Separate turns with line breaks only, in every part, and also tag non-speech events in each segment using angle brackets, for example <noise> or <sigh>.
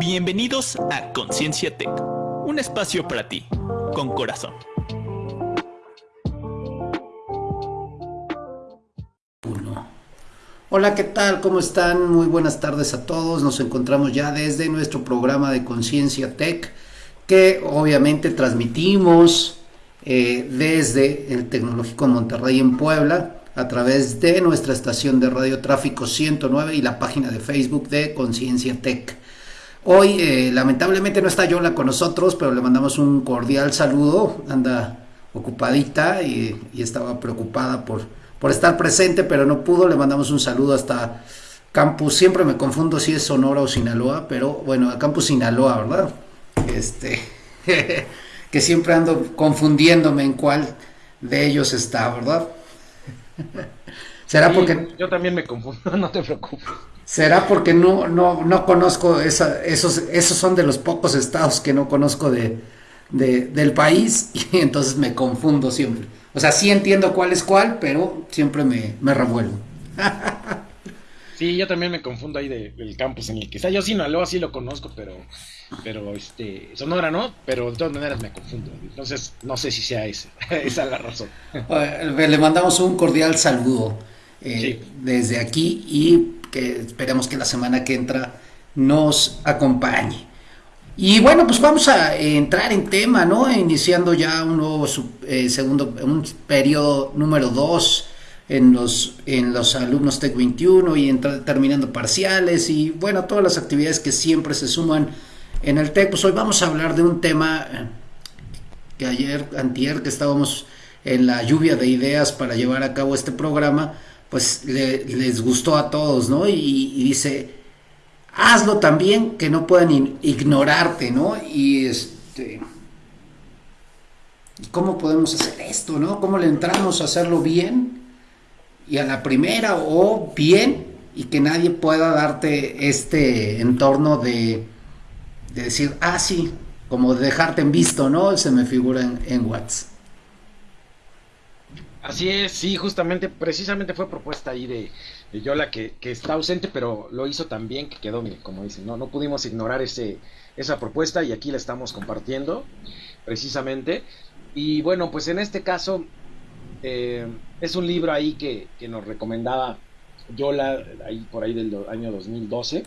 Bienvenidos a Conciencia Tech, un espacio para ti, con corazón.
Hola, ¿qué tal? ¿Cómo están? Muy buenas tardes a todos. Nos encontramos ya desde nuestro programa de Conciencia Tech, que obviamente transmitimos eh, desde el Tecnológico Monterrey en Puebla a través de nuestra estación de radio Tráfico 109 y la página de Facebook de Conciencia Tech. Hoy eh, lamentablemente no está Yola con nosotros, pero le mandamos un cordial saludo. Anda ocupadita y, estaba preocupada por, por estar presente, pero no pudo. Le mandamos un saludo hasta Campus. Siempre me confundo si es Sonora o Sinaloa, pero bueno, a Campus Sinaloa, ¿verdad? Este, <laughs> que siempre ando confundiéndome en cuál de ellos está, ¿verdad? <laughs>
¿Será porque... Yo también me confundo, <laughs> no te preocupes.
¿Será porque no, no, no conozco esa, esos, esos son de los pocos estados que no conozco de, del país <laughs> y entonces me confundo siempre? O sea, sí entiendo cuál es cuál, pero siempre me, me revuelvo. <laughs>
Sí, yo también me confundo ahí del campus en el que está. Yo Sinaloa sí lo conozco, pero, pero este, Sonora no, pero de todas maneras me confundo. Entonces, no sé si sea ese, esa es la razón.
Le mandamos un cordial saludo eh, desde aquí y que esperemos que la semana que entra nos acompañe. Y bueno, pues vamos a entrar en tema, ¿no? Iniciando ya un nuevo eh, segundo, un periodo número 2 en los, en los alumnos TEC 21 y terminando parciales y bueno, todas las actividades que siempre se suman en el TEC. Pues hoy vamos a hablar de un tema eh, que ayer, antier, que estábamos en la lluvia de ideas para llevar a cabo este programa, pues les gustó a todos, ¿no? Y, dice, hazlo también que no puedan ignorarte, ¿no? Y este... ¿Cómo podemos hacer esto, no? ¿Cómo le entramos a hacerlo bien? y a la primera o bien y que nadie pueda darte este entorno de, decir, ah, sí, como de dejarte en visto, ¿no? Se me figura en, en WhatsApp.
Así es, sí, justamente, precisamente fue propuesta ahí de, Yola que, que, está ausente, pero lo hizo también que quedó, como dicen, no, no pudimos ignorar ese, esa propuesta y aquí la estamos compartiendo, precisamente. Y bueno, pues en este caso, eh, es un libro ahí que, nos recomendaba Yola, ahí por ahí del año 2012,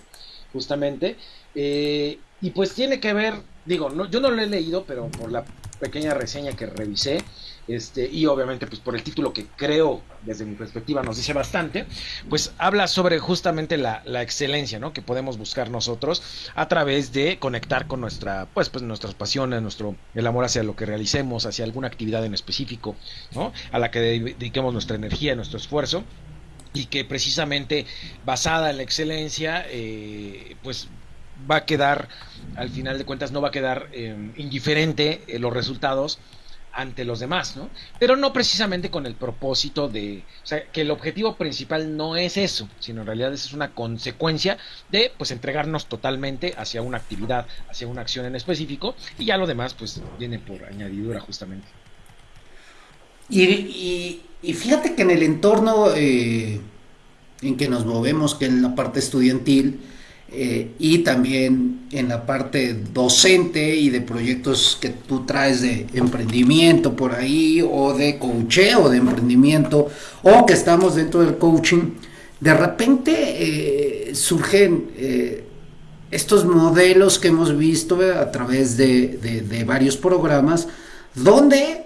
justamente. Eh, y pues tiene que ver, digo, no, yo no lo he leído, pero por la pequeña reseña que revisé, este, y obviamente pues por el título que creo desde mi perspectiva nos dice bastante, pues habla sobre justamente la, excelencia, ¿no? Que podemos buscar nosotros a través de conectar con nuestra, pues, pues nuestras pasiones, nuestro, el amor hacia lo que realicemos, hacia alguna actividad en específico, ¿no? A la que dediquemos nuestra energía, nuestro esfuerzo y que precisamente basada en la excelencia, eh, pues va a quedar, al final de cuentas, no va a quedar eh, indiferente eh, los resultados ante los demás, ¿no? Pero no precisamente con el propósito de, o sea, que el objetivo principal no es eso, sino en realidad es una consecuencia de, pues, entregarnos totalmente hacia una actividad, hacia una acción en específico, y ya lo demás, pues, viene por añadidura justamente.
Y, y, fíjate que en el entorno eh, en que nos movemos, que en la parte estudiantil, eh, y también en la parte docente y de proyectos que tú traes de emprendimiento por ahí o de coacheo de emprendimiento o que estamos dentro del coaching, de repente eh, surgen eh, estos modelos que hemos visto a través de, de varios programas donde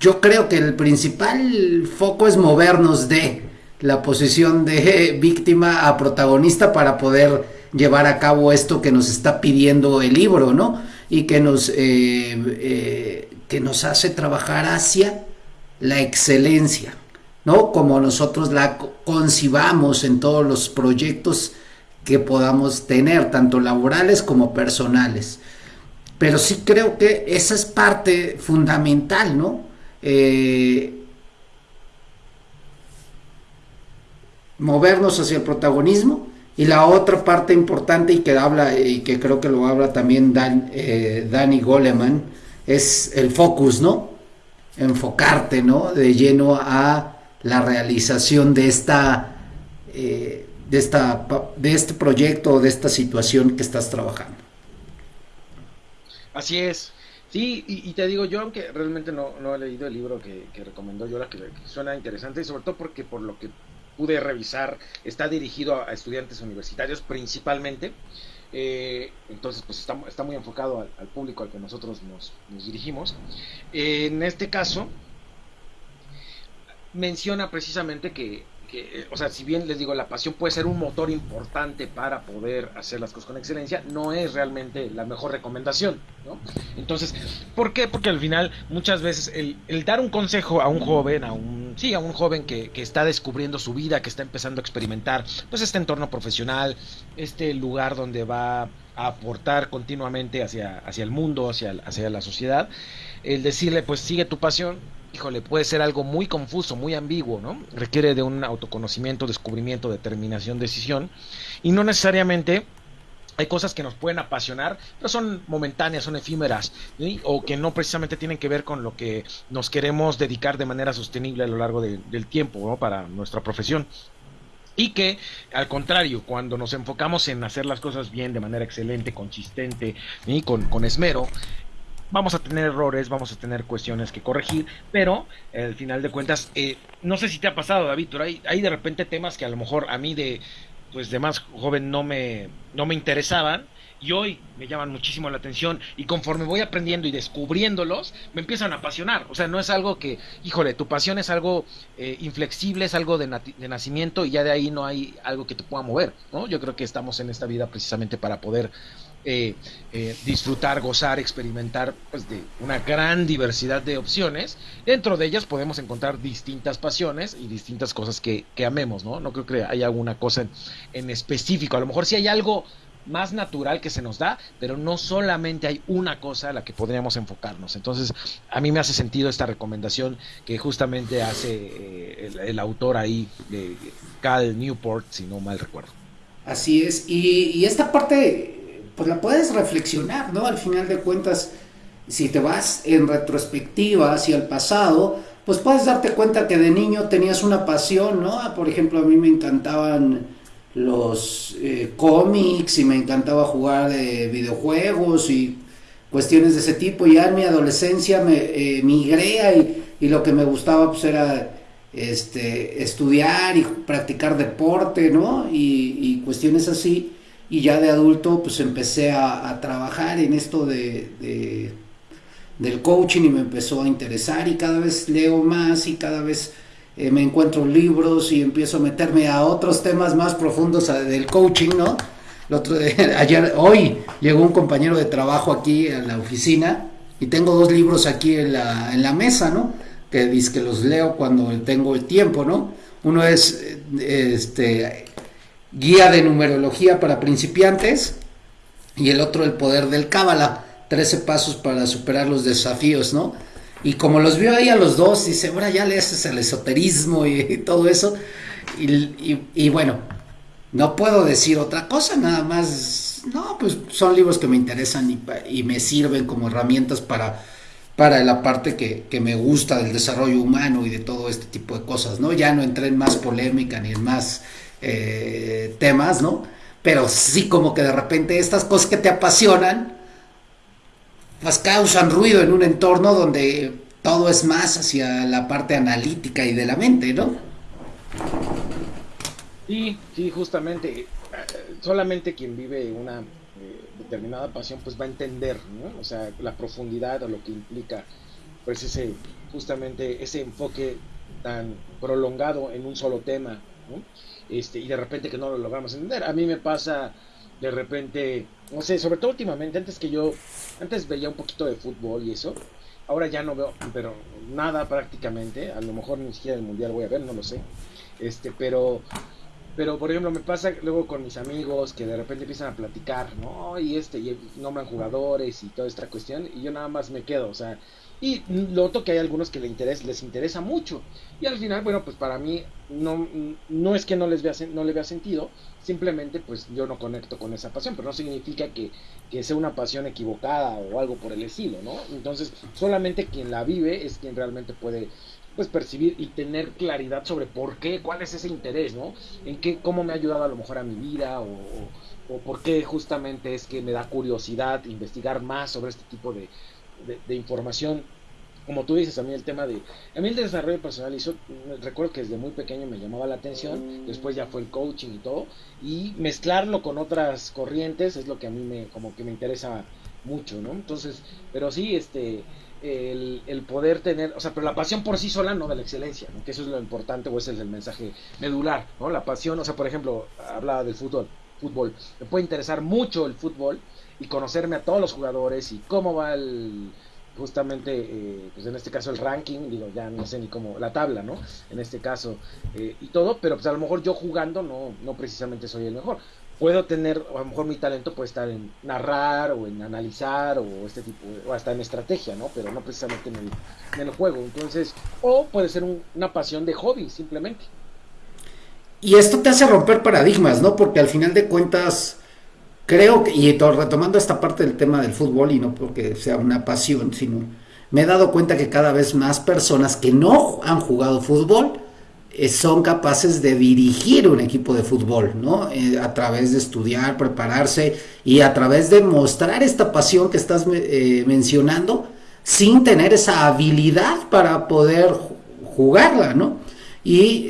yo creo que el principal foco es movernos de la posición de <laughs> víctima a protagonista para poder llevar a cabo esto que nos está pidiendo el libro, ¿no? Y que nos, eh, eh, que nos hace trabajar hacia la excelencia, ¿no? Como nosotros la concibamos en todos los proyectos que podamos tener, tanto laborales como personales. Pero sí creo que esa es parte fundamental, ¿no? Eh, movernos hacia el protagonismo. Y la otra parte importante y que habla, y que creo que lo habla también Dan, eh, Danny Goleman, es el focus, ¿no? Enfocarte, ¿no? De lleno a la realización de esta, eh, de, esta, de este proyecto, de esta situación que estás trabajando.
Así es. Sí, y, te digo, yo aunque realmente no, no he leído el libro que, recomendó Yola, que, que, suena interesante, y sobre todo porque por lo que pude revisar, está dirigido a, estudiantes universitarios principalmente. Eh, entonces, pues está, muy enfocado al, público al que nosotros nos, nos dirigimos. en este caso, menciona precisamente que eh, o sea, si bien les digo, la pasión puede ser un motor importante para poder hacer las cosas con excelencia, no es realmente la mejor recomendación, ¿no? Entonces, ¿por qué? Porque al final, muchas veces, el, dar un consejo a un joven, a un, sí, a un joven que, que, está descubriendo su vida, que está empezando a experimentar, pues este entorno profesional, este lugar donde va a aportar continuamente hacia, hacia el mundo, hacia, hacia la sociedad, el decirle, pues sigue tu pasión, híjole, puede ser algo muy confuso, muy ambiguo, ¿no? Requiere de un autoconocimiento, descubrimiento, determinación, decisión, y no necesariamente hay cosas que nos pueden apasionar, pero son momentáneas, son efímeras, o que no precisamente tienen que ver con lo que nos queremos dedicar de manera sostenible a lo largo del tiempo ¿no? para nuestra profesión. Y que, al contrario, cuando nos enfocamos en hacer las cosas bien, de manera excelente, consistente y con, con esmero, vamos a tener errores, vamos a tener cuestiones que corregir, pero al final de cuentas, eh, no sé si te ha pasado, David, pero hay, hay de repente temas que a lo mejor a mí de pues de más joven no me, no me interesaban y hoy me llaman muchísimo la atención y conforme voy aprendiendo y descubriéndolos, me empiezan a apasionar. O sea, no es algo que, híjole, tu pasión es algo eh, inflexible, es algo de, de, nacimiento y ya de ahí no hay algo que te pueda mover, ¿no? Yo creo que estamos en esta vida precisamente para poder eh, eh, disfrutar, gozar, experimentar pues, de una gran diversidad de opciones. Dentro de ellas podemos encontrar distintas pasiones y distintas cosas que, amemos, ¿no? No creo que haya alguna cosa en, específico. A lo mejor sí hay algo más natural que se nos da, pero no solamente hay una cosa a la que podríamos enfocarnos. Entonces, a mí me hace sentido esta recomendación que justamente hace eh, el, autor ahí, de Cal Newport, si no mal recuerdo.
Así es, y esta parte pues la puedes reflexionar, ¿no? Al final de cuentas, si te vas en retrospectiva hacia el pasado, pues puedes darte cuenta que de niño tenías una pasión, ¿no? Por ejemplo, a mí me encantaban los eh, cómics y me encantaba jugar eh, videojuegos y cuestiones de ese tipo. Ya en mi adolescencia me eh, migré y, lo que me gustaba pues era este, estudiar y practicar deporte, ¿no? Y cuestiones así y ya de adulto pues empecé a, trabajar en esto de, del coaching y me empezó a interesar y cada vez leo más y cada vez eh, me encuentro libros y empiezo a meterme a otros temas más profundos del coaching, ¿no? El otro, <laughs> ayer, hoy llegó un compañero de trabajo aquí a la oficina y tengo dos libros aquí en la, en la mesa, ¿no? Que dice que los leo cuando tengo el tiempo, ¿no? Uno es este guía de numerología para principiantes y el otro el poder del cábala, 13 pasos para superar los desafíos, ¿no? Y como los vio ahí a los dos, dice, ahora ya le haces el esoterismo y, todo eso. Y, bueno, no puedo decir otra cosa, nada más, no, pues son libros que me interesan y, me sirven como herramientas para, para la parte que, que, me gusta del desarrollo humano y de todo este tipo de cosas, ¿no? Ya no entré en más polémica ni en más eh, temas, ¿no? Pero sí como que de repente estas cosas que te apasionan, pues causan ruido en un entorno donde todo es más hacia la parte analítica y de la mente, ¿no?
Sí, sí, justamente. Eh, solamente quien vive una eh, determinada pasión, pues va a entender, ¿no? O sea, la profundidad o lo que implica, pues ese, justamente ese enfoque tan prolongado en un solo tema, ¿no? Este, y de repente que no lo logramos entender. A mí me pasa de repente, no sé, sobre todo últimamente, antes que yo, antes veía un poquito de fútbol y eso, ahora ya no veo, pero nada prácticamente, a lo mejor ni siquiera el mundial voy a ver, no lo sé, este, pero, pero por ejemplo me pasa luego con mis amigos que de repente empiezan a platicar, ¿no? Y este, y nombran jugadores y toda esta cuestión, y yo nada más me quedo, o sea, y lo otro que hay algunos que les interesa, les interesa mucho. Y al final, bueno, pues para mí no, no es que no les vea, no le vea sentido, simplemente pues yo no conecto con esa pasión, pero no significa que, que sea una pasión equivocada o algo por el estilo, ¿no? Entonces, solamente quien la vive es quien realmente puede pues percibir y tener claridad sobre por qué, cuál es ese interés, ¿no? En qué, cómo me ha ayudado a lo mejor a mi vida o, o, por qué justamente es que me da curiosidad investigar más sobre este tipo de, de, información. Como tú dices, a mí el tema de... A mí el desarrollo personal, hizo, recuerdo que desde muy pequeño me llamaba la atención, después ya fue el coaching y todo, y mezclarlo con otras corrientes es lo que a mí me, como que me interesa mucho, ¿no? Entonces, pero sí, este, el, poder tener, o sea, pero la pasión por sí sola no de la excelencia, ¿no? que eso es lo importante o ese es el mensaje medular, ¿no? La pasión, o sea, por ejemplo, hablaba del fútbol, fútbol, me puede interesar mucho el fútbol y conocerme a todos los jugadores y cómo va el, justamente, eh, pues en este caso el ranking, digo, ya no sé ni cómo, la tabla, ¿no? En este caso, eh, y todo, pero pues a lo mejor yo jugando no, no precisamente soy el mejor puedo tener, a lo mejor mi talento puede estar en narrar o en analizar o este tipo, o hasta en estrategia, ¿no? Pero no precisamente en el, juego. Entonces, o puede ser una pasión de hobby, simplemente.
Y esto te hace romper paradigmas, ¿no? Porque al final de cuentas, creo que, y retomando esta parte del tema del fútbol, y no porque sea una pasión, sino me he dado cuenta que cada vez más personas que no han jugado fútbol, eh, son capaces de dirigir un equipo de fútbol, ¿no? Eh, a través de estudiar, prepararse y a través de mostrar esta pasión que estás eh, mencionando sin tener esa habilidad para poder jugarla, ¿no? Y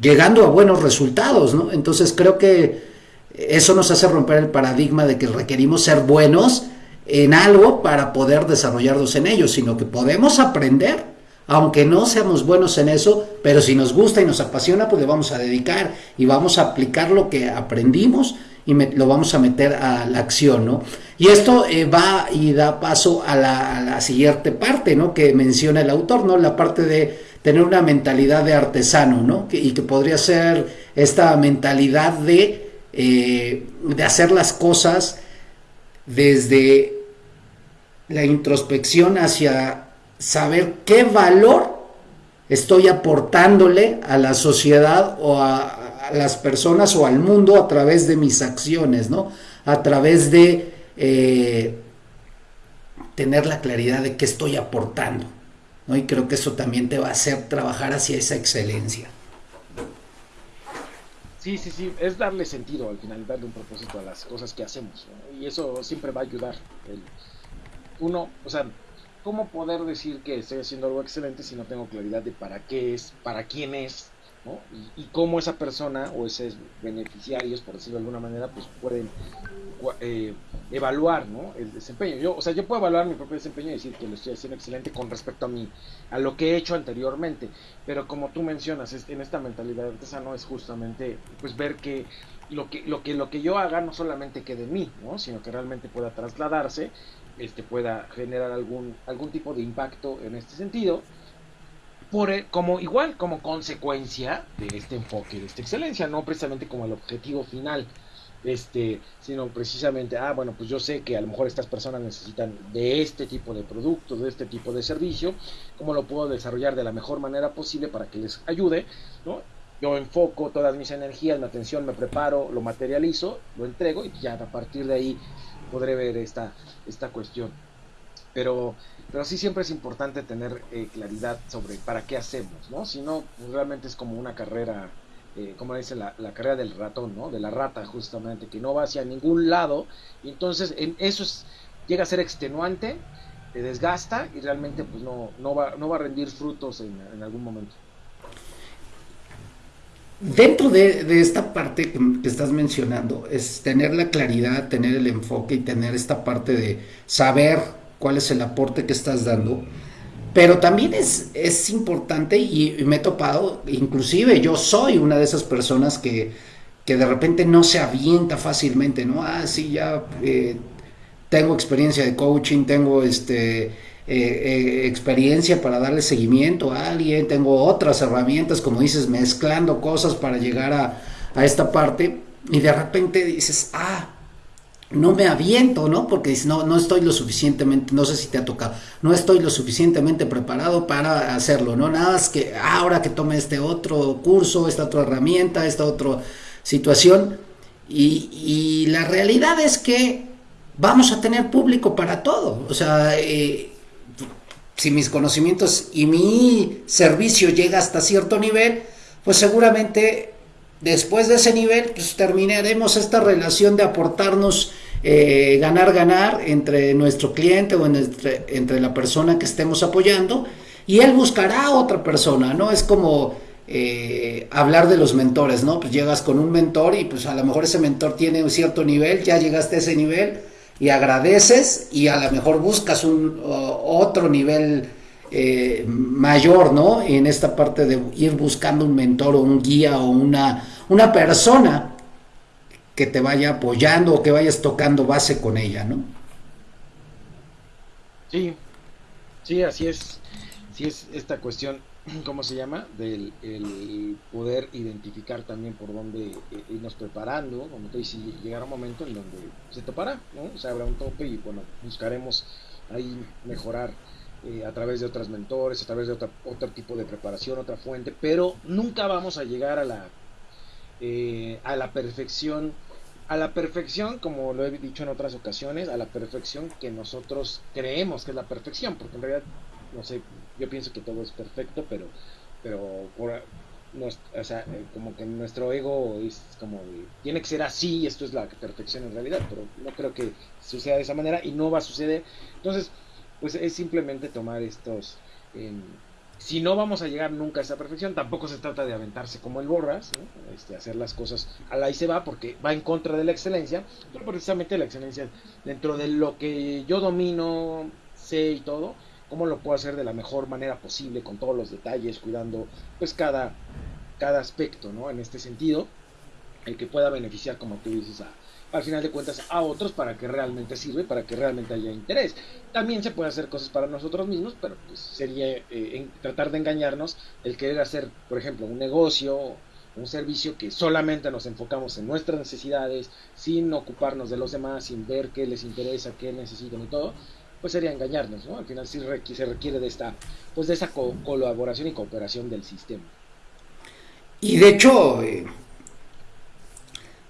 llegando a buenos resultados, ¿no? Entonces creo que eso nos hace romper el paradigma de que requerimos ser buenos en algo para poder desarrollarnos en ello, sino que podemos aprender aunque no seamos buenos en eso, pero si nos gusta y nos apasiona, pues le vamos a dedicar y vamos a aplicar lo que aprendimos y lo vamos a meter a la acción, ¿no? Y esto eh, va y da paso a la, siguiente parte, ¿no? Que menciona el autor, ¿no? La parte de tener una mentalidad de artesano, ¿no? y que podría ser esta mentalidad de, eh, de hacer las cosas desde la introspección hacia saber qué valor estoy aportándole a la sociedad o a, las personas o al mundo a través de mis acciones, ¿no? A través de eh, tener la claridad de qué estoy aportando, ¿no? Y creo que eso también te va a hacer trabajar hacia esa excelencia.
Sí, sí, sí, es darle sentido al final, darle un propósito a las cosas que hacemos, y eso siempre va a ayudar. uno, o sea, ¿cómo poder decir que estoy haciendo algo excelente si no tengo claridad de para qué es, para quién es, ¿no? y, cómo esa persona o esos beneficiarios, por decirlo de alguna manera, pues pueden eh, evaluar ¿no? el desempeño. Yo, o sea, yo puedo evaluar mi propio desempeño y decir que lo estoy haciendo excelente con respecto a mí, a lo que he hecho anteriormente, pero como tú mencionas, en esta mentalidad artesano es justamente pues ver que lo que, lo que lo que yo haga no solamente quede en mí, ¿no? sino que realmente pueda trasladarse este, pueda generar algún, algún tipo de impacto en este sentido, por, como igual como consecuencia de este enfoque, de esta excelencia, no precisamente como el objetivo final, este, sino precisamente, ah, bueno, pues yo sé que a lo mejor estas personas necesitan de este tipo de producto, de este tipo de servicio, cómo lo puedo desarrollar de la mejor manera posible para que les ayude, ¿no? Yo enfoco todas mis energías, mi atención, me preparo, lo materializo, lo entrego y ya a partir de ahí podré ver esta, esta cuestión. Pero, pero sí siempre es importante tener eh, claridad sobre para qué hacemos, ¿no? Si no, pues realmente es como una carrera, eh, como dice la, carrera del ratón, ¿no? De la rata justamente, que no va hacia ningún lado. Entonces en eso es, llega a ser extenuante, te desgasta y realmente pues no, no, va, no va a rendir frutos en, en algún momento.
Dentro de, esta parte que, estás mencionando, es tener la claridad, tener el enfoque y tener esta parte de saber cuál es el aporte que estás dando. Pero también es, es importante y, me he topado, inclusive yo soy una de esas personas que, que de repente no se avienta fácilmente, ¿no? Ah, sí, ya eh, tengo experiencia de coaching, tengo este eh, eh, experiencia para darle seguimiento a alguien, tengo otras herramientas, como dices, mezclando cosas para llegar a, a esta parte y de repente dices, ah, no me aviento, ¿no? Porque no, no estoy lo suficientemente, no sé si te ha tocado, no estoy lo suficientemente preparado para hacerlo, ¿no? Nada más que ahora que tome este otro curso, esta otra herramienta, esta otra situación. Y, y la realidad es que vamos a tener público para todo. O sea, eh, si mis conocimientos y mi servicio llega hasta cierto nivel, pues seguramente después de ese nivel, pues terminaremos esta relación de aportarnos eh, ganar, ganar entre nuestro cliente o entre, entre la persona que estemos apoyando y él buscará a otra persona, ¿no? Es como eh, hablar de los mentores, ¿no? Pues llegas con un mentor y pues a lo mejor ese mentor tiene un cierto nivel, ya llegaste a ese nivel y agradeces y a lo mejor buscas un otro nivel eh, mayor, ¿no? En esta parte de ir buscando un mentor o un guía o una, una persona que te vaya apoyando o que vayas tocando base con ella, ¿no?
Sí, sí, así es. Sí es esta cuestión, <clears throat> ¿cómo se llama? Del el poder identificar también por dónde eh, irnos preparando, como te dice, llegará un momento en donde se topará, ¿no? Se habrá un tope y bueno, buscaremos ahí mejorar eh, a través de otros mentores, a través de otra, otro tipo de preparación, otra fuente, pero nunca vamos a llegar a la, eh, a la perfección, a la perfección, como lo he dicho en otras ocasiones, a la perfección que nosotros creemos que es la perfección, porque en realidad, no sé, yo pienso que todo es perfecto, pero, pero por, o sea, eh, como que nuestro ego es como tiene que ser así, esto es la perfección en realidad, pero no creo que suceda de esa manera y no va a suceder. Entonces, pues es simplemente tomar estos... Em, si no vamos a llegar nunca a esa perfección, tampoco se trata de aventarse como el borras, este, hacer las cosas a la y se va, porque va en contra de la excelencia, pero precisamente la excelencia dentro de lo que yo domino, sé y todo, cómo lo puedo hacer de la mejor manera posible, con todos los detalles, cuidando pues cada, cada aspecto, ¿no? En este sentido, el que pueda beneficiar, como tú dices, a, al final de cuentas a otros para que realmente sirve, para que realmente haya interés. También se puede hacer cosas para nosotros mismos, pero pues sería eh, tratar de engañarnos el querer hacer, por ejemplo, un negocio, un servicio que solamente nos enfocamos en nuestras necesidades, sin ocuparnos de los demás, sin ver qué les interesa, qué necesitan y todo, pues sería engañarnos, ¿no? Al final sí se requiere de esta, pues de esa colaboración y cooperación del sistema.
Y de hecho, eh,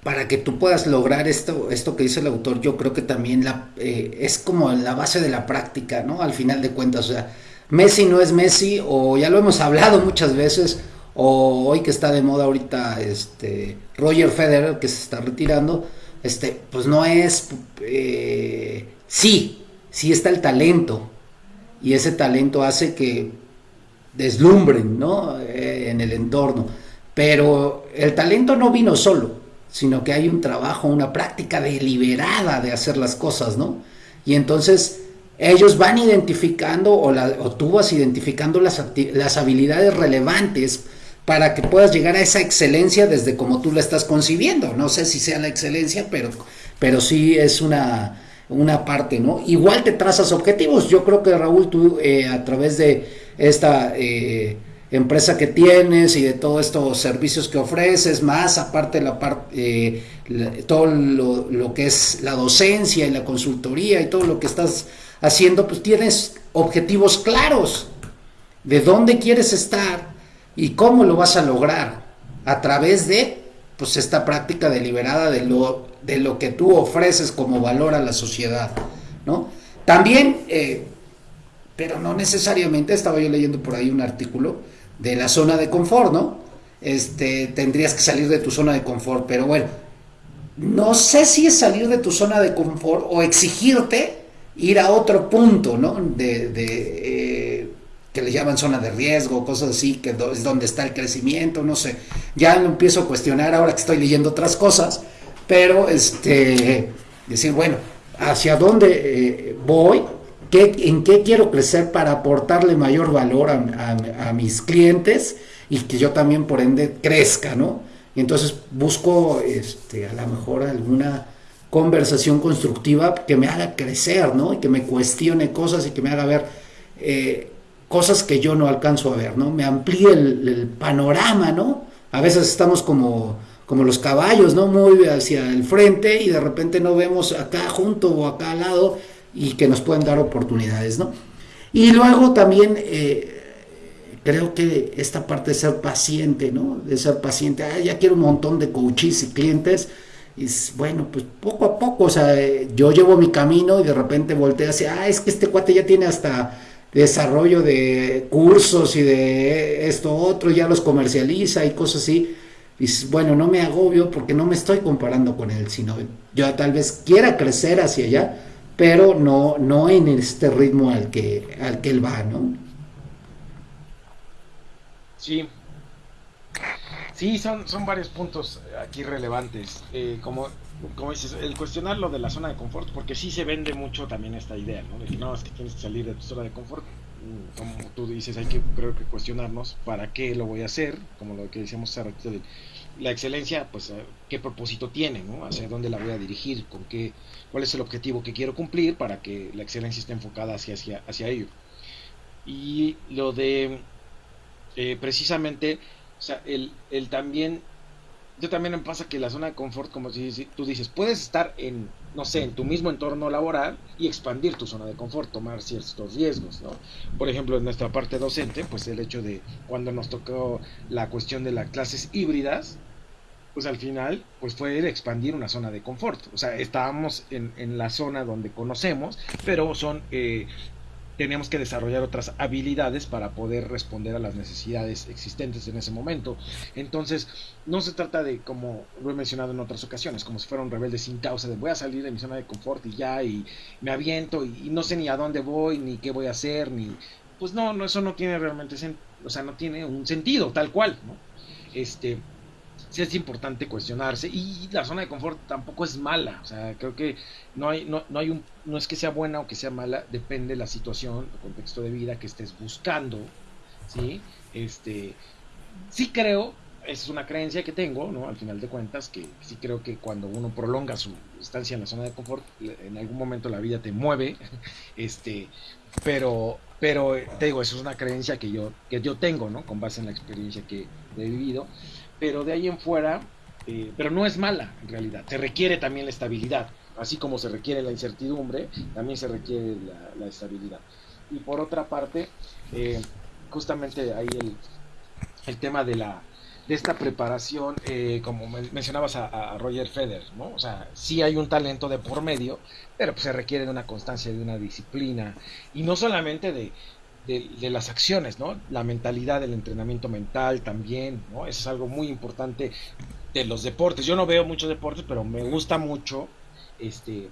para que tú puedas lograr esto, esto que dice el autor, yo creo que también eh, es como la base de la práctica, ¿no? Al final de cuentas, o sea, Messi no es Messi, o ya lo hemos hablado muchas veces, o hoy que está de moda ahorita este Roger Federer, que se está retirando, este, pues no es, eh, sí, sí está el talento, y ese talento hace que deslumbren, ¿no? Eh, en el entorno, pero el talento no vino solo, sino que hay un trabajo, una práctica deliberada de hacer las cosas, ¿no? Y entonces ellos van identificando o, tú vas identificando las, las habilidades relevantes para que puedas llegar a esa excelencia desde como tú la estás concibiendo. No sé si sea la excelencia, pero, pero sí es una, una parte, ¿no? Igual te trazas objetivos. Yo creo que Raúl, tú eh, a través de esta... Eh, empresa que tienes y de todos estos servicios que ofreces, más aparte la parte, eh, todo lo, que es la docencia y la consultoría y todo lo que estás haciendo, pues tienes objetivos claros de dónde quieres estar y cómo lo vas a lograr a través de pues esta práctica deliberada de lo, de lo que tú ofreces como valor a la sociedad, ¿no? También, eh, pero no necesariamente, estaba yo leyendo por ahí un artículo, de la zona de confort, ¿no? Este, tendrías que salir de tu zona de confort, pero bueno, no sé si es salir de tu zona de confort o exigirte ir a otro punto, ¿no? De, eh, que le llaman zona de riesgo, cosas así, que es donde está el crecimiento, no sé. Ya lo empiezo a cuestionar ahora que estoy leyendo otras cosas, pero este, decir, bueno, ¿hacia dónde eh, voy? En qué quiero crecer para aportarle mayor valor a, mis clientes y que yo también por ende crezca, ¿no? Y entonces busco este, a lo mejor alguna conversación constructiva que me haga crecer, ¿no? Y que me cuestione cosas y que me haga ver eh, cosas que yo no alcanzo a ver, ¿no? Me amplíe el, panorama, ¿no? A veces estamos como, como los caballos, ¿no? Muy hacia el frente y de repente no vemos acá junto o acá al lado y que nos pueden dar oportunidades, ¿no? Y luego también eh, creo que esta parte de ser paciente, ¿no? De ser paciente, ah, ya quiero un montón de coaches y clientes, y bueno, pues poco a poco, o sea, yo llevo mi camino y de repente volteo así, ah, es que este cuate ya tiene hasta desarrollo de cursos y de esto otro, ya los comercializa y cosas así. Y bueno, no me agobio porque no me estoy comparando con él, sino yo tal vez quiera crecer hacia allá, pero no, no en este ritmo al que, al que él va, ¿no?
Sí. Sí, son, son varios puntos aquí relevantes. Eh, como, como dices, el cuestionar lo de la zona de confort, porque sí se vende mucho también esta idea, ¿no? De que no, es que tienes que salir de tu zona de confort. Como tú dices, hay que creo que cuestionarnos para qué lo voy a hacer, como lo que decíamos hace ratito de la excelencia, pues eh, qué propósito tiene, ¿no? Hacia dónde la voy a dirigir, con qué, cuál es el objetivo que quiero cumplir para que la excelencia esté enfocada hacia, hacia, hacia ello. Y lo de eh, precisamente, o sea, el, el también, yo también me pasa que la zona de confort, como tú dices, puedes estar en, no sé, en tu mismo entorno laboral y expandir tu zona de confort, tomar ciertos riesgos, ¿no? Por ejemplo, en nuestra parte docente, pues el hecho de cuando nos tocó la cuestión de las clases híbridas, pues al final, pues fue el expandir una zona de confort. O sea, estábamos en, en la zona donde conocemos, pero son eh, teníamos que desarrollar otras habilidades para poder responder a las necesidades existentes en ese momento. Entonces, no se trata de, como lo he mencionado en otras ocasiones, como si fuera un rebelde sin causa, de voy a salir de mi zona de confort y ya, y me aviento y, no sé ni a dónde voy, ni qué voy a hacer, ni... Pues no, no eso no tiene realmente, o sea, no tiene un sentido tal cual, ¿no? Este, sí es importante cuestionarse y la zona de confort tampoco es mala, o sea, creo que no hay, no, no hay un, no es que sea buena o que sea mala, depende de la situación, el contexto de vida que estés buscando, ¿sí? Este, sí creo, es una creencia que tengo, ¿no? Al final de cuentas, que sí creo que cuando uno prolonga su estancia en la zona de confort, en algún momento la vida te mueve, <laughs> este, pero, pero te digo, eso es una creencia que yo, que yo tengo, ¿no? Con base en la experiencia que he vivido pero de ahí en fuera, eh, pero no es mala en realidad, se requiere también la estabilidad, así como se requiere la incertidumbre, también se requiere la, estabilidad. Y por otra parte, eh, justamente ahí el, el, tema de la de esta preparación, eh, como mencionabas a, Roger Federer, ¿no? O sea, sí hay un talento de por medio, pero pues se requiere de una constancia, de una disciplina, y no solamente de, de, las acciones, ¿no? La mentalidad, el entrenamiento mental también, ¿no? Eso es algo muy importante de los deportes. Yo no veo muchos deportes, pero me gusta mucho, este,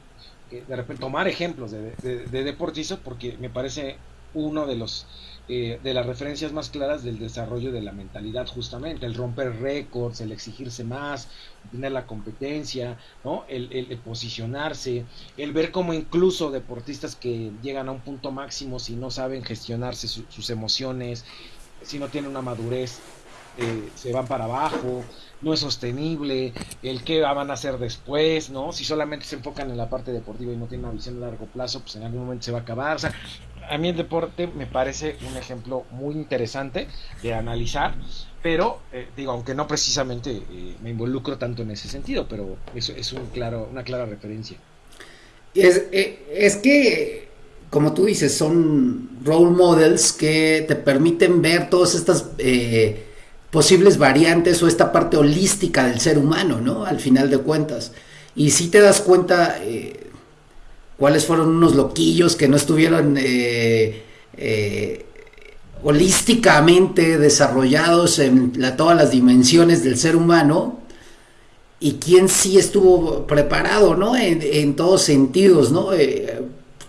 de repente tomar ejemplos de, de deportistas porque me parece uno de los eh, de las referencias más claras del desarrollo de la mentalidad justamente, el romper récords, el exigirse más, tener la competencia, ¿no? El, posicionarse, el ver como incluso deportistas que llegan a un punto máximo si no saben gestionarse sus emociones, si no tienen una madurez, eh, se van para abajo, no es sostenible, el qué van a hacer después, ¿no? Si solamente se enfocan en la parte deportiva y no tienen una visión a largo plazo, pues en algún momento se va a acabar. A mí el deporte me parece un ejemplo muy interesante de analizar, pero eh, digo, aunque no precisamente eh, me involucro tanto en ese sentido, pero eso es un claro, una clara referencia.
Es, eh, es que, como tú dices, son role models que te permiten ver todas estas posibles variantes o esta parte holística del ser humano, ¿no? Al final de cuentas. Y si te das cuenta, cuáles fueron unos loquillos que no estuvieron eh, eh, holísticamente desarrollados en todas las dimensiones del ser humano y quién sí estuvo preparado, ¿no? En, todos sentidos, ¿no? Eh,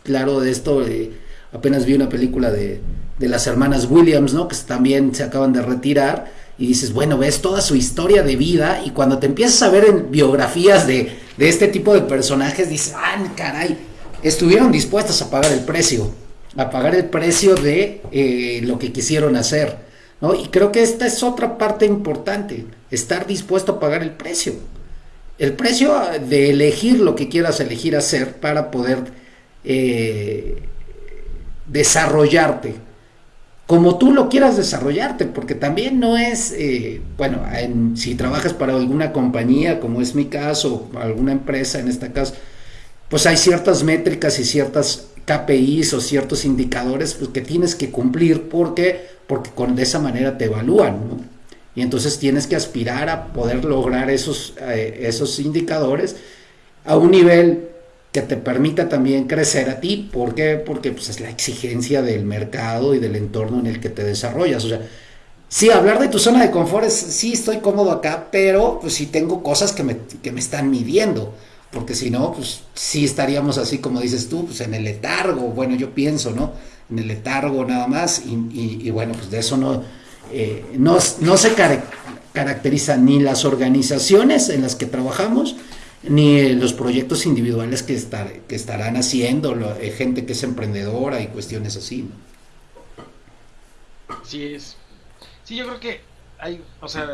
claro, de esto apenas vi una película de, las hermanas Williams, ¿no? Que también se acaban de retirar y dices, bueno, ves toda su historia de vida y cuando te empiezas a ver en biografías de, de este tipo de personajes, dices, ah, caray, estuvieron dispuestas a pagar el precio, a pagar el precio de eh, lo que quisieron hacer. ¿no? Y creo que esta es otra parte importante, estar dispuesto a pagar el precio. El precio de elegir lo que quieras elegir hacer para poder eh, desarrollarte como tú lo quieras desarrollarte, porque también no es, eh, bueno, si trabajas para alguna compañía, como es mi caso, alguna empresa en este caso, pues hay ciertas métricas y ciertas KPIs o ciertos indicadores pues, que tienes que cumplir porque, porque con, de esa manera te evalúan, ¿no? Y entonces tienes que aspirar a poder lograr esos, eh, esos indicadores a un nivel que te permita también crecer a ti. ¿Por qué? Porque pues, es la exigencia del mercado y del entorno en el que te desarrollas. O sea, sí, hablar de tu zona de confort es, sí, estoy cómodo acá, pero pues sí tengo cosas que me, que me están midiendo. Porque si no, pues sí estaríamos así como dices tú, pues en el letargo, bueno, yo pienso, ¿no? En el letargo nada más, y, bueno, pues de eso no, eh, no, no se caracterizan ni las organizaciones en las que trabajamos, ni los proyectos individuales que, estar, que estarán haciendo, eh, gente que es emprendedora y cuestiones así.
Sí, es. Sí, yo creo que hay, o sea,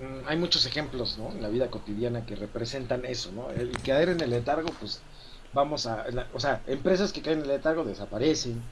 mm, hay muchos ejemplos, ¿no? En la vida cotidiana que representan eso, ¿no? El caer en el letargo, pues vamos a, o sea, empresas que caen en el letargo desaparecen,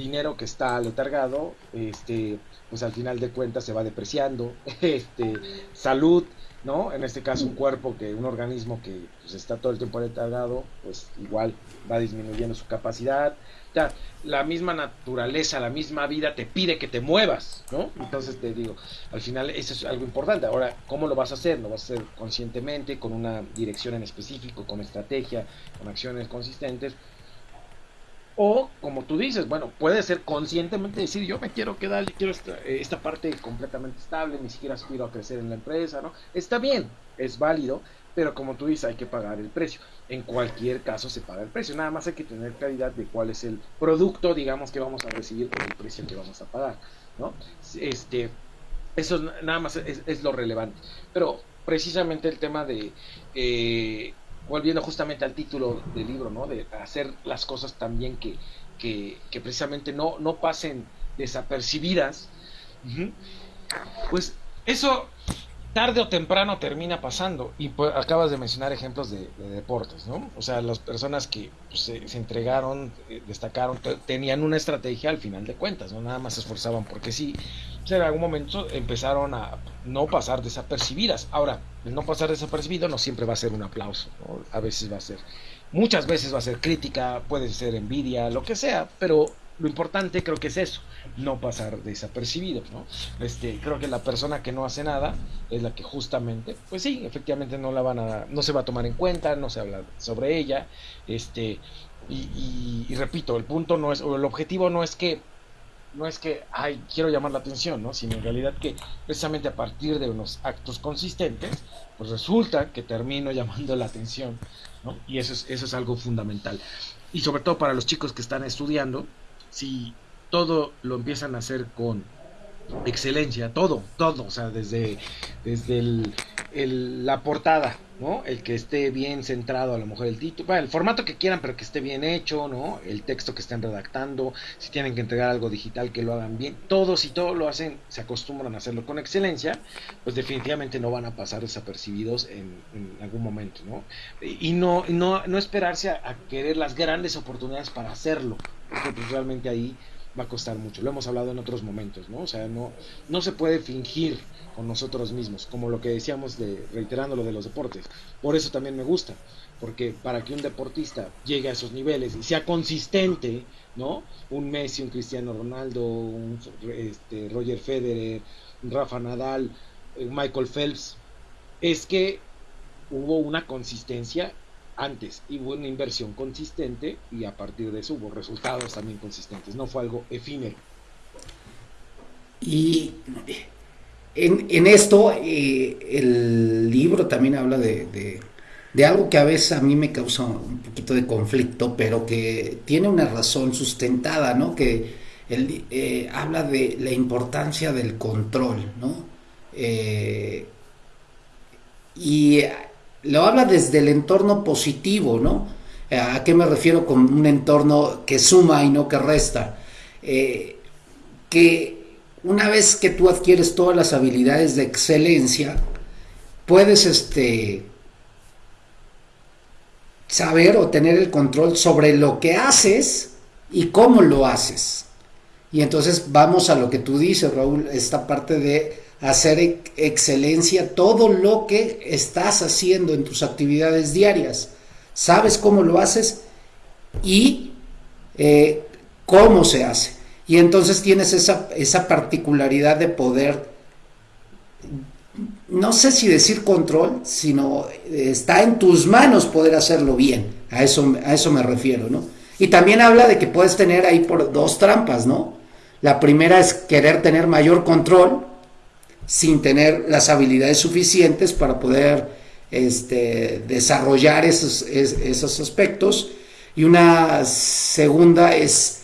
dinero que está letargado, este, pues al final de cuentas se va depreciando, <laughs> este, salud, ¿no? En este caso un cuerpo que, un organismo que pues, está todo el tiempo letargado, pues igual va disminuyendo su capacidad, ya, la misma naturaleza, la misma vida te pide que te muevas, ¿no? Entonces te digo, al final eso es algo importante. Ahora, ¿cómo lo vas a hacer? ¿Lo vas a hacer conscientemente, con una dirección en específico, con estrategia, con acciones consistentes? O, como tú dices, bueno, puede ser conscientemente decir, yo me quiero quedar, yo quiero esta, eh, esta parte completamente estable, ni siquiera aspiro a crecer en la empresa, ¿no? Está bien, es válido, pero como tú dices, hay que pagar el precio. En cualquier caso se paga el precio, nada más hay que tener claridad de cuál es el producto, digamos, que vamos a recibir por el precio que vamos a pagar, ¿no? Este, eso nada más es, lo relevante. Pero precisamente el tema de, eh, volviendo justamente al título del libro, ¿no? De hacer las cosas también que, que, que precisamente no, no pasen desapercibidas, pues eso tarde o temprano termina pasando. Y pues, acabas de mencionar ejemplos de, deportes, ¿no? O sea, las personas que pues, se, entregaron, eh, destacaron, tenían una estrategia al final de cuentas, ¿no? Nada más se esforzaban porque sí. Sea, en algún momento empezaron a no pasar desapercibidas. Ahora, el no pasar desapercibido no siempre va a ser un aplauso. A veces va a ser, muchas veces va a ser crítica, puede ser envidia, lo que sea, pero lo importante creo que es eso, no pasar desapercibido, ¿no? Este, creo que la persona que no hace nada es la que justamente, pues sí, efectivamente no la van a, no se va a tomar en cuenta, no se habla sobre ella, este, y, repito, el punto no es, o el objetivo no es que, no es que, ay, quiero llamar la atención, ¿no? Sino en realidad que precisamente a partir de unos actos consistentes, pues resulta que termino <laughs> llamando la atención, ¿no? Y eso es, eso es algo fundamental. Y sobre todo para los chicos que están estudiando, si todo lo empiezan a hacer con excelencia, todo, todo, o sea, desde, desde el, la portada, ¿no? El que esté bien centrado, a lo mejor el título, el formato que quieran, pero que esté bien hecho, ¿no? El texto que estén redactando, si tienen que entregar algo digital, que lo hagan bien, todos y todo lo hacen, se acostumbran a hacerlo con excelencia, pues definitivamente no van a pasar desapercibidos en, algún momento, ¿no? Y no, no, no esperarse a querer las grandes oportunidades para hacerlo, porque pues realmente ahí va a costar mucho. Lo hemos hablado en otros momentos, ¿no? O sea, no, no se puede fingir con nosotros mismos, como lo que decíamos de, reiterando lo de los deportes. Por eso también me gusta, porque para que un deportista llegue a esos niveles y sea consistente, ¿no? Un Messi, un Cristiano Ronaldo, un este, Roger Federer, un Rafa Nadal, eh, Michael Phelps, es que hubo una consistencia antes y hubo una inversión consistente y a partir de eso hubo resultados también consistentes, no fue algo efímero.
Y en, esto eh, el libro también habla de, algo que a veces a mí me causa un poquito de conflicto, pero que tiene una razón sustentada, ¿no? Que él eh, habla de la importancia del control, ¿no? Eh, y lo habla desde el entorno positivo, ¿no? ¿A qué me refiero con un entorno que suma y no que resta? Eh, que una vez que tú adquieres todas las habilidades de excelencia, puedes este, saber o tener el control sobre lo que haces y cómo lo haces. Y entonces vamos a lo que tú dices, Raúl, esta parte de hacer excelencia todo lo que estás haciendo en tus actividades diarias. Sabes cómo lo haces y eh, cómo se hace. Y entonces tienes esa, esa particularidad de poder no sé si decir control, sino está en tus manos poder hacerlo bien. A eso, a eso me refiero, ¿no? Y también habla de que puedes tener ahí por dos trampas, ¿no? La primera es querer tener mayor control sin tener las habilidades suficientes para poder este, desarrollar esos, esos aspectos. Y una segunda es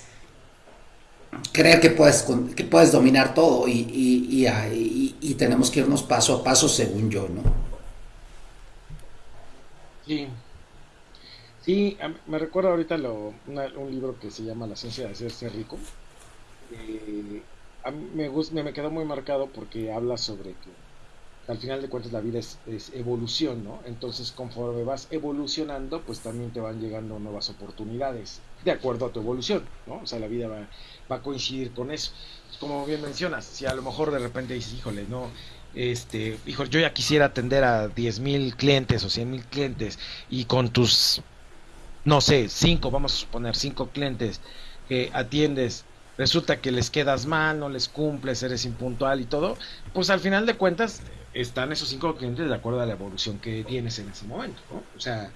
creer que puedes, que puedes dominar todo y, y, tenemos que irnos paso a paso según yo, ¿no?
Sí. Sí, me recuerdo ahorita lo, un libro que se llama La ciencia de hacerse rico. A me, gusta, me quedó muy marcado porque habla sobre que al final de cuentas la vida es, evolución, ¿no? Entonces conforme vas evolucionando, pues también te van llegando nuevas oportunidades, de acuerdo a tu evolución, ¿no? O sea, la vida va, va a coincidir con eso. Como bien mencionas, si a lo mejor de repente dices, híjole, no, este, híjole, yo ya quisiera atender a 10 mil clientes o 100 mil clientes y con tus, no sé, cinco, vamos a suponer, cinco clientes que atiendes resulta que les quedas mal, no les cumples, eres impuntual y todo, pues al final de cuentas están esos cinco clientes de acuerdo a la evolución que tienes en ese momento, ¿no? O sea,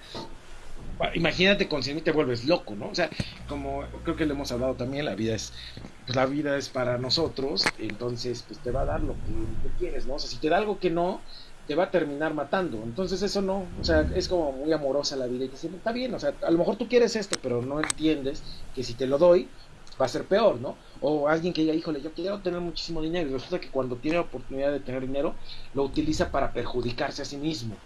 imagínate con 100 te vuelves loco, ¿no? O sea, como creo que le hemos hablado también, la vida es, pues la vida es para nosotros, entonces pues te va a dar lo que, quieres, ¿no? O sea, si te da algo que no, te va a terminar matando. Entonces eso no, o sea, es como muy amorosa la vida y te dice, está bien, o sea, a lo mejor tú quieres esto, pero no entiendes que si te lo doy, va a ser peor, ¿no? O alguien que diga, híjole, yo quiero tener muchísimo dinero y resulta que cuando tiene la oportunidad de tener dinero, lo utiliza para perjudicarse a sí mismo.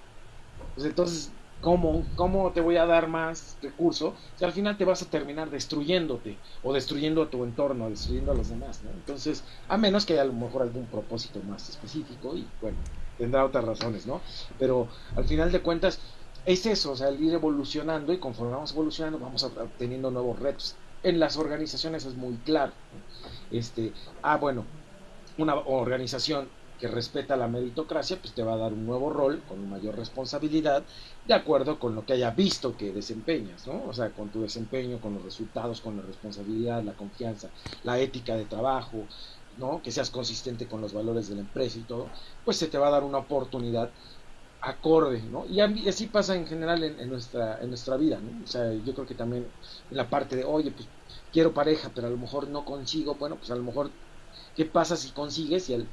Pues entonces, ¿cómo, ¿cómo te voy a dar más recursos si al final te vas a terminar destruyéndote o destruyendo a tu entorno, destruyendo a los demás, ¿no? Entonces, a menos que haya a lo mejor algún propósito más específico y bueno, tendrá otras razones, ¿no? Pero al final de cuentas, es eso, o sea, el ir evolucionando y conforme vamos evolucionando vamos obteniendo nuevos retos en las organizaciones es muy claro. Este, ah, bueno, una organización que respeta la meritocracia, pues te va a dar un nuevo rol con mayor responsabilidad, de acuerdo con lo que haya visto que desempeñas, ¿no? O sea, con tu desempeño, con los resultados, con la responsabilidad, la confianza, la ética de trabajo, ¿no? Que seas consistente con los valores de la empresa y todo, pues se te va a dar una oportunidad acorde, ¿no? Y así pasa en general en, nuestra, en nuestra vida, ¿no? O sea, yo creo que también en la parte de, oye, pues quiero pareja, pero a lo mejor no consigo, bueno, pues a lo mejor, ¿qué pasa si consigues y,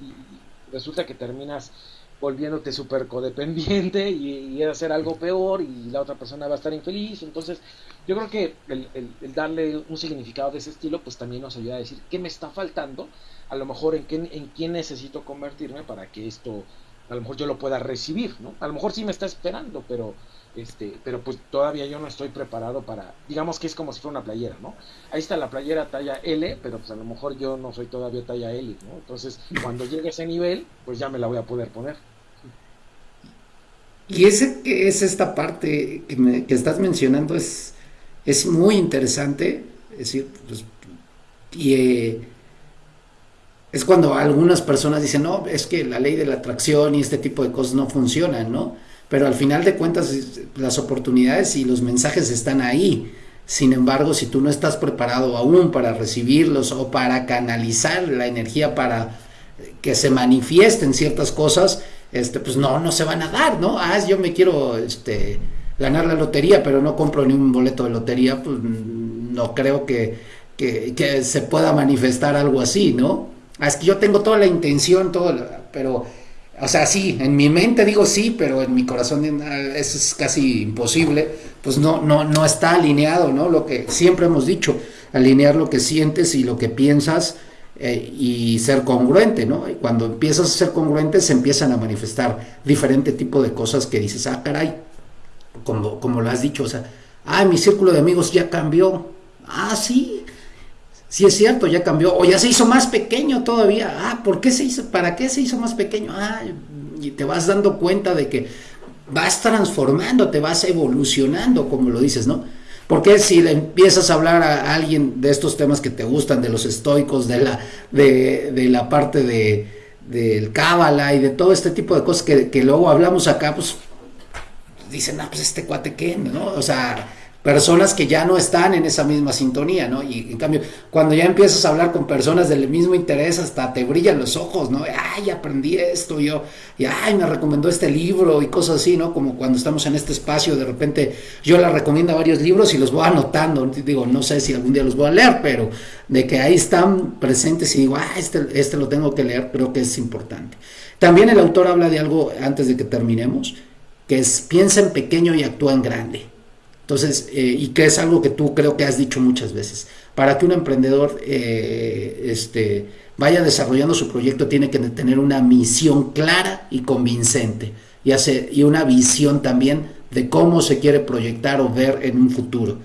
resulta que terminas volviéndote súper codependiente <laughs> y, y, hacer algo peor y la otra persona va a estar infeliz? Entonces, yo creo que el, el, darle un significado de ese estilo, pues también nos ayuda a decir qué me está faltando, a lo mejor en, qué, en quién necesito convertirme para que esto a lo mejor yo lo pueda recibir, ¿no? A lo mejor sí me está esperando, pero este, pero pues todavía yo no estoy preparado para, digamos que es como si fuera una playera, ¿no? Ahí está la playera talla L, pero pues a lo mejor yo no soy todavía talla L, ¿no? Entonces, cuando llegue a ese nivel, pues ya me la voy a poder poner.
Y ese es esta parte que, que estás mencionando es, es muy interesante, es decir, pues, y eh, es cuando algunas personas dicen, no, es que la ley de la atracción y este tipo de cosas no funcionan, ¿no? Pero al final de cuentas las oportunidades y los mensajes están ahí. Sin embargo, si tú no estás preparado aún para recibirlos o para canalizar la energía para que se manifiesten ciertas cosas, este, pues no, no se van a dar, ¿no? Ah, yo me quiero este, ganar la lotería, pero no compro ni un boleto de lotería, pues no creo que, que se pueda manifestar algo así, ¿no? Ah, es que yo tengo toda la intención, todo, pero, o sea, sí, en mi mente digo sí, pero en mi corazón eso es casi imposible, pues no, no, no está alineado, ¿no? Lo que siempre hemos dicho, alinear lo que sientes y lo que piensas eh, y ser congruente, ¿no? Y cuando empiezas a ser congruente se empiezan a manifestar diferente tipo de cosas que dices, ah, caray, como, como lo has dicho, o sea, ah, mi círculo de amigos ya cambió, ah, sí, si es cierto, ya cambió, o ya se hizo más pequeño todavía. Ah, ¿por qué se hizo? ¿Para qué se hizo más pequeño? Ah, y te vas dando cuenta de que vas transformando, te vas evolucionando, como lo dices, ¿no? Porque si le empiezas a hablar a alguien de estos temas que te gustan, de los estoicos, de la, de, la parte de, del cábala y de todo este tipo de cosas que, que luego hablamos acá, pues dicen, ah, pues este cuate qué, ¿no? O sea, personas que ya no están en esa misma sintonía, ¿no? Y en cambio, cuando ya empiezas a hablar con personas del mismo interés, hasta te brillan los ojos, ¿no? Ay, aprendí esto, yo, y ay, me recomendó este libro y cosas así, ¿no? Como cuando estamos en este espacio, de repente yo le recomiendo varios libros y los voy anotando, digo, no sé si algún día los voy a leer, pero de que ahí están presentes y digo, ah, este, este lo tengo que leer, creo que es importante. También el autor habla de algo antes de que terminemos, que es piensa en pequeño y actúa en grande. Entonces, eh, y que es algo que tú creo que has dicho muchas veces. Para que un emprendedor eh, este, vaya desarrollando su proyecto tiene que tener una misión clara y convincente y, una visión también de cómo se quiere proyectar o ver en un futuro.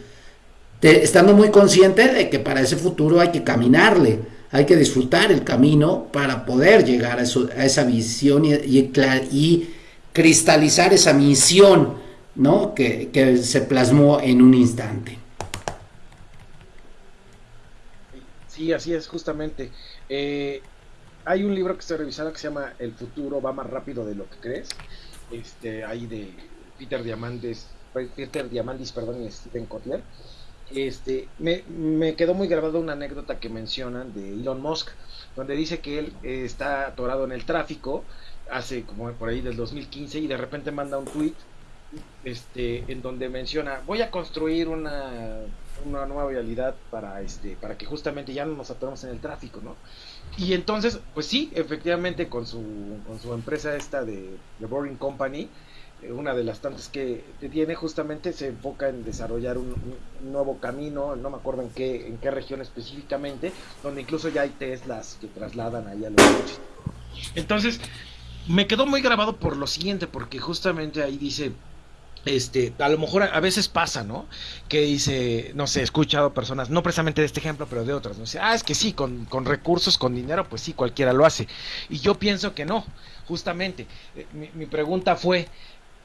estando muy consciente de que para ese futuro hay que caminarle, hay que disfrutar el camino para poder llegar a, esa visión y cristalizar esa misión ¿no? Que, se plasmó en un instante.
Sí, así es, justamente. Eh, hay un libro que estoy revisando que se llama El futuro va más rápido de lo que crees. Este, ahí de Peter Diamandis, Peter Diamandis, perdón, y Stephen Kotler. Este, me, me, quedó muy grabada una anécdota que mencionan de Elon Musk, donde dice que él eh, está atorado en el tráfico hace como por ahí del 2015 y de repente manda un tweet este, en donde menciona, voy a construir una, una nueva realidad para, este, para que justamente ya no nos atoremos en el tráfico, ¿no? Y entonces, pues sí, efectivamente con su, con su empresa esta de The Boring Company, eh, una de las tantas que tiene justamente se enfoca en desarrollar un, nuevo camino, no me acuerdo en qué, en qué región específicamente, donde incluso ya hay Teslas que trasladan ahí a los coches. Entonces, me quedó muy grabado por lo siguiente, porque justamente ahí dice, este, a lo mejor a, veces pasa, ¿no? Que dice, no sé, he escuchado personas, no precisamente de este ejemplo, pero de otras, ¿no? Dice, ah, es que sí, con, con recursos, con dinero, pues sí, cualquiera lo hace. Y yo pienso que no, justamente. Eh, mi, mi pregunta fue,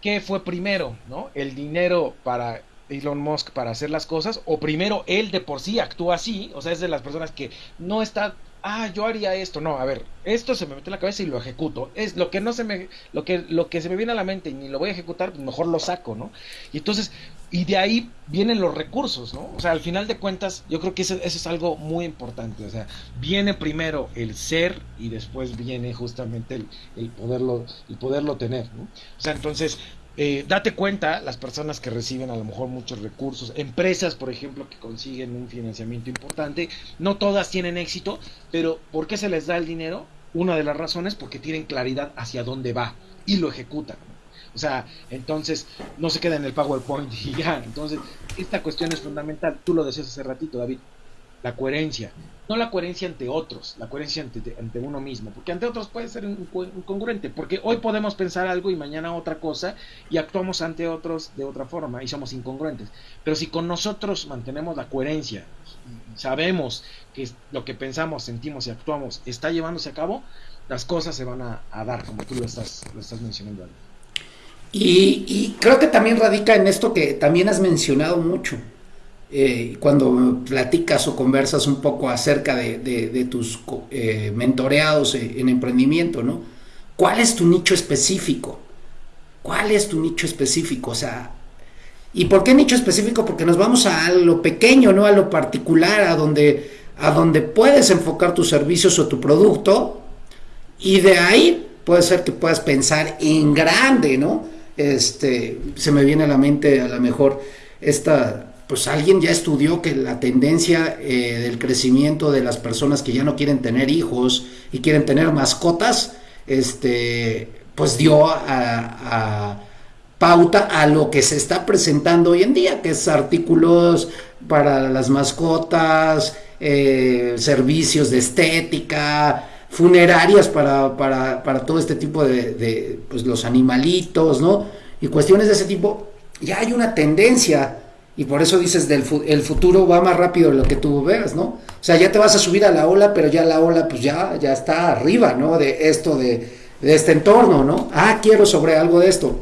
¿qué fue primero, ¿no? ¿El dinero para Elon Musk para hacer las cosas? ¿O primero él de por sí actúa así? O sea, es de las personas que no está ah, yo haría esto. No, a ver, esto se me mete en la cabeza y lo ejecuto. Es lo que no se me, lo que, lo que se me viene a la mente y ni lo voy a ejecutar, pues mejor lo saco, ¿no? Y entonces, y de ahí vienen los recursos, ¿no? O sea, al final de cuentas, yo creo que eso, eso es algo muy importante. O sea, viene primero el ser y después viene justamente el, el poderlo, el poderlo tener, ¿no? O sea, entonces, eh, date cuenta, las personas que reciben a lo mejor muchos recursos, empresas, por ejemplo, que consiguen un financiamiento importante, no todas tienen éxito, pero ¿por qué se les da el dinero? Una de las razones porque tienen claridad hacia dónde va y lo ejecutan. O sea, entonces no se queda en el PowerPoint <laughs> y ya. Entonces, esta cuestión es fundamental. Tú lo decías hace ratito, David la coherencia. No la coherencia ante otros, la coherencia ante, ante uno mismo, porque ante otros puede ser incongruente, porque hoy podemos pensar algo y mañana otra cosa y actuamos ante otros de otra forma y somos incongruentes. Pero si con nosotros mantenemos la coherencia, sabemos que lo que pensamos, sentimos y actuamos está llevándose a cabo, las cosas se van a, dar, como tú lo estás, lo estás mencionando.
Y, y creo que también radica en esto que también has mencionado mucho, eh, cuando platicas o conversas un poco acerca de, tus eh, mentoreados en emprendimiento, ¿no? ¿Cuál es tu nicho específico? ¿Cuál es tu nicho específico? O sea, ¿y por qué nicho específico? Porque nos vamos a lo pequeño, ¿no? A lo particular, a donde, a donde puedes enfocar tus servicios o tu producto y de ahí puede ser que puedas pensar en grande, ¿no? Este, se me viene a la mente a lo mejor esta pues alguien ya estudió que la tendencia eh, del crecimiento de las personas que ya no quieren tener hijos y quieren tener mascotas, este, pues dio a, pauta a lo que se está presentando hoy en día, que es artículos para las mascotas, eh, servicios de estética, funerarias para, para, todo este tipo de, de, pues los animalitos, ¿no? Y cuestiones de ese tipo. Ya hay una tendencia y por eso dices, del el futuro va más rápido de lo que tú veas, ¿no? O sea, ya te vas a subir a la ola, pero ya la ola pues ya, ya está arriba, ¿no? De esto, de, de este entorno, ¿no? Ah, quiero sobre algo de esto.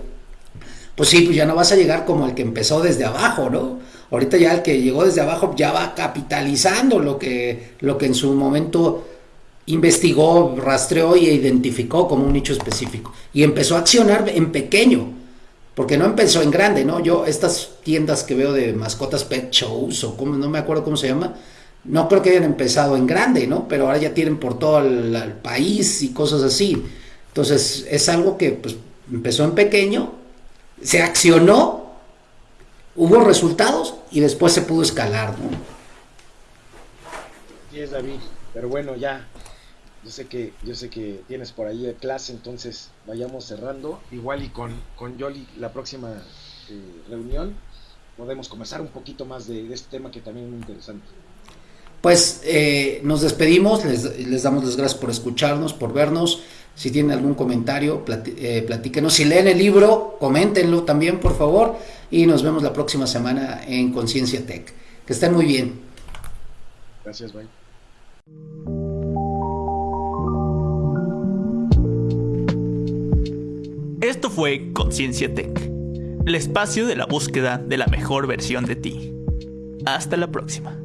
Pues sí, pues ya no vas a llegar como el que empezó desde abajo, ¿no? Ahorita ya el que llegó desde abajo ya va capitalizando lo que, lo que en su momento investigó, rastreó y identificó como un nicho específico. Y empezó a accionar en pequeño porque no empezó en grande, ¿no? Yo, estas tiendas que veo de mascotas pet shows o como, no me acuerdo cómo se llama, no creo que hayan empezado en grande, ¿no? Pero ahora ya tienen por todo el, país y cosas así. Entonces, es algo que pues, empezó en pequeño, se accionó, hubo resultados y después se pudo escalar, ¿no?
David, pero bueno, ya yo sé que yo sé que tienes por ahí clase, entonces vayamos cerrando. Igual y con, con Yoli la próxima eh, reunión podemos conversar un poquito más de, de, este tema que también es muy interesante.
Pues eh, nos despedimos, les, les, damos las gracias por escucharnos, por vernos. Si tienen algún comentario, platí, eh, platíquenos. Si leen el libro, coméntenlo también, por favor. Y nos vemos la próxima semana en Conciencia Tech. Que estén muy bien.
Gracias, bye.
Esto fue Conciencia Tech, el espacio de la búsqueda de la mejor versión de ti. Hasta la próxima.